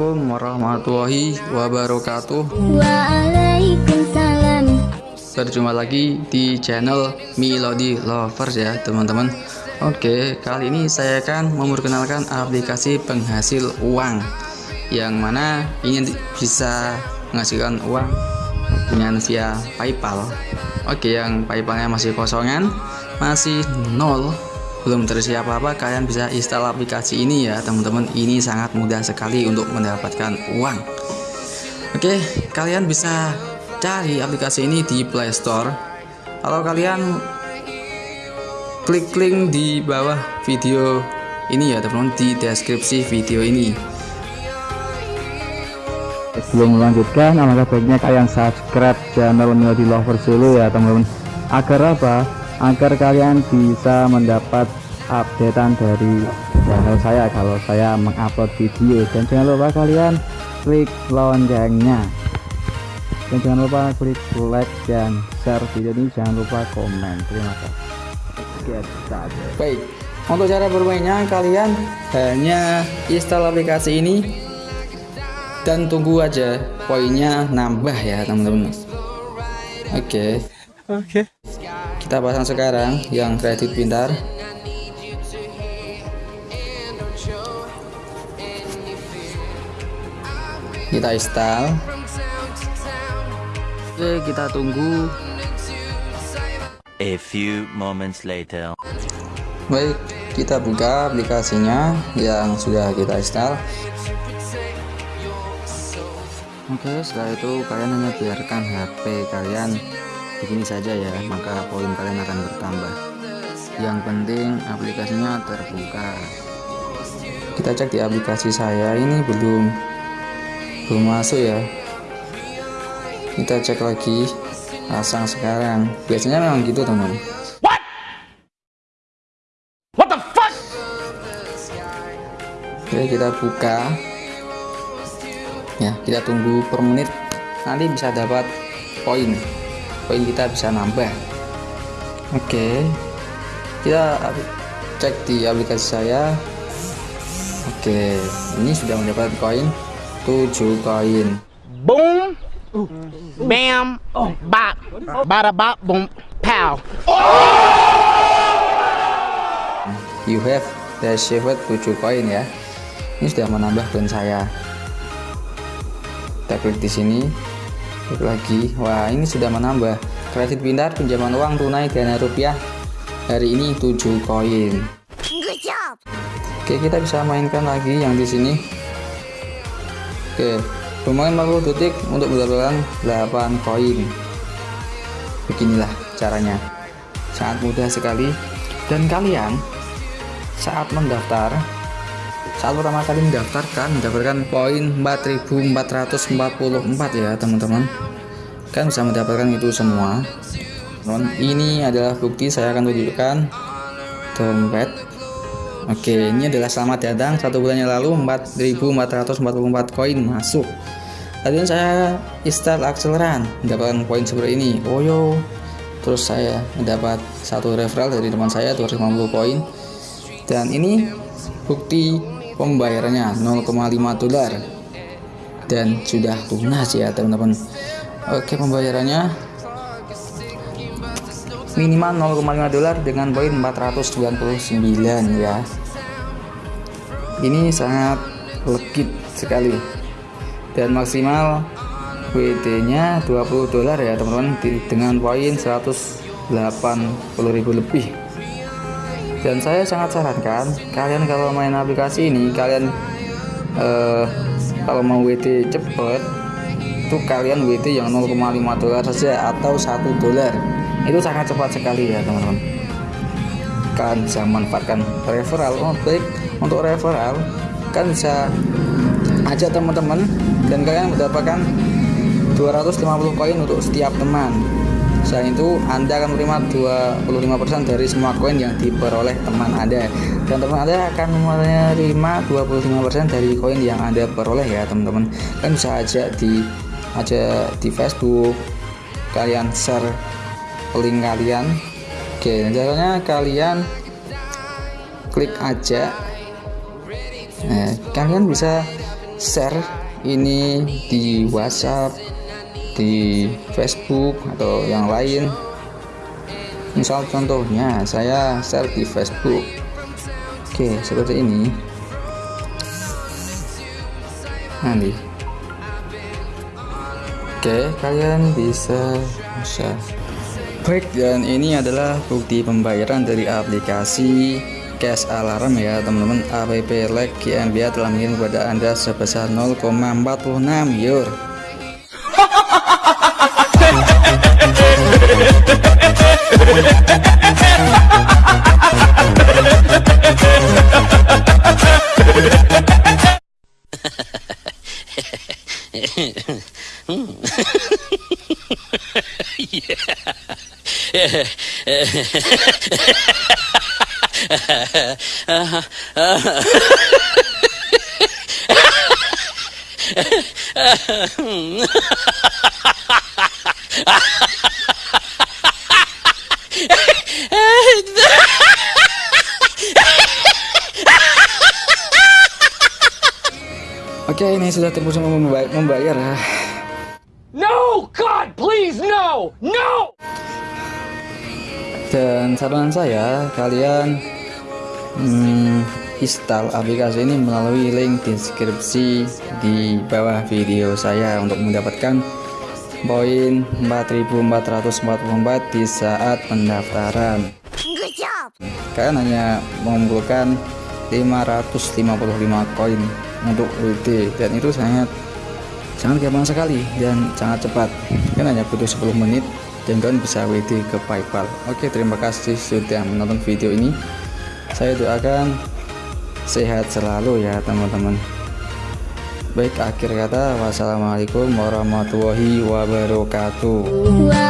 Assalamualaikum warahmatullahi wabarakatuh. Waalaikumsalam. Berjumpa lagi di channel Melody Lovers ya teman-teman. Oke kali ini saya akan memperkenalkan aplikasi penghasil uang Yang mana ingin bisa menghasilkan uang dengan via Paypal. Oke yang Paypalnya masih kosongan Masih nol belum terisi apa-apa kalian bisa install aplikasi ini ya teman-teman. Ini sangat mudah sekali untuk mendapatkan uang. Oke kalian bisa cari aplikasi ini di Play Store. Kalau kalian klik link di bawah video ini ya teman-teman di deskripsi video ini. Sebelum melanjutkan alangkah baiknya kalian subscribe channel Melody Lovers dulu ya teman-teman. Agar apa agar kalian bisa mendapat updatean dari channel saya kalau saya mengupload video. Dan jangan lupa kalian klik loncengnya. Dan jangan lupa klik like dan share video ini. Jangan lupa komen. Terima kasih. Baik untuk cara bermainnya kalian hanya install aplikasi ini dan tunggu aja poinnya nambah ya teman-teman. Oke. Okay. oke. okay kita pasang sekarang yang kredit pintar. Kita install. Oke kita tunggu. A few moments later. Baik kita buka aplikasinya yang sudah kita install. Oke setelah itu kalian hanya biarkan HP kalian begini saja ya maka poin kalian akan bertambah. Yang penting aplikasinya terbuka. Kita cek di aplikasi saya ini belum belum masuk ya. Kita cek lagi pasang sekarang. Biasanya memang gitu teman What? What the fuck? Oke kita buka. Ya kita tunggu per menit. Nanti bisa dapat poin poin kita bisa nambah. Oke. Kita cek di aplikasi saya. Oke ini sudah mendapat koin 7 koin. Boom. Bam. Bop bada bop boom. Pow. You have received 7 koin ya. Ini sudah menambah koin saya. Kita klik di sini lagi. Wah ini sudah menambah kredit pintar pinjaman uang tunai dana rupiah. Hari ini 7 koin. Oke kita bisa mainkan lagi yang di sini. Oke bermain 40 detik untuk mendapatkan 8 koin. Beginilah caranya. Sangat mudah sekali. Dan kalian saat mendaftar saat pertama kali mendaftarkan mendapatkan poin 4444 ya teman-teman. Kan bisa mendapatkan itu semua. Teman ini adalah bukti saya akan tunjukkan. Dompet. Oke ini adalah selamat datang satu bulan yang lalu 4444 koin masuk. Tadi saya install akseleran mendapatkan poin seperti ini. Oh yo. Terus saya mendapat satu referral dari teman saya 250 poin. Dan ini bukti pembayarannya 0,5 dolar. Dan sudah lunas ya teman-teman. Oke pembayarannya minimal 0,5 dolar dengan poin 499 ya. Ini sangat legit sekali. Dan maksimal WD nya 20 dolar ya teman-teman dengan poin 180.000 lebih dan saya sangat sarankan kalian kalau main aplikasi ini kalian eh, kalau mau WD cepet itu kalian WD yang 0,5 dolar saja atau satu dolar. Itu sangat cepat sekali ya teman-teman. Kalian bisa manfaatkan referral. Oh, baik. Untuk referral kan bisa ajak teman-teman dan kalian mendapatkan 250 koin untuk setiap teman Selain itu, Anda akan menerima 25% dari semua koin yang diperoleh teman Anda. Dan teman Anda akan menerima 25% dari koin yang Anda peroleh ya, teman-teman. Kan bisa aja di aja di Facebook kalian share link kalian. Oke, caranya kalian klik aja. Nah, kalian bisa share ini di WhatsApp di Facebook atau yang lain. Misal contohnya saya share di Facebook. Oke seperti ini. Nanti. Oke kalian bisa bisa baik dan ini adalah bukti pembayaran dari aplikasi cash alarm ya teman-teman. App like GmbH telah mengirim kepada anda sebesar 0,46 euro uh-huh. Uh-huh. Oke ini sudah tembus membayar ya No! God, please, no! No! dan saran saya kalian hmm, install aplikasi ini melalui link deskripsi di bawah video saya untuk mendapatkan poin 4444 di saat pendaftaran kalian hanya mengumpulkan 555 koin untuk WD dan itu sangat sangat gampang sekali dan sangat cepat. Kan hanya butuh 10 menit dan kalian bisa WD ke Paypal. Oke terima kasih sudah menonton video ini. Saya doakan sehat selalu ya teman-teman. Baik akhir kata wassalamualaikum warahmatullahi wabarakatuh. Wa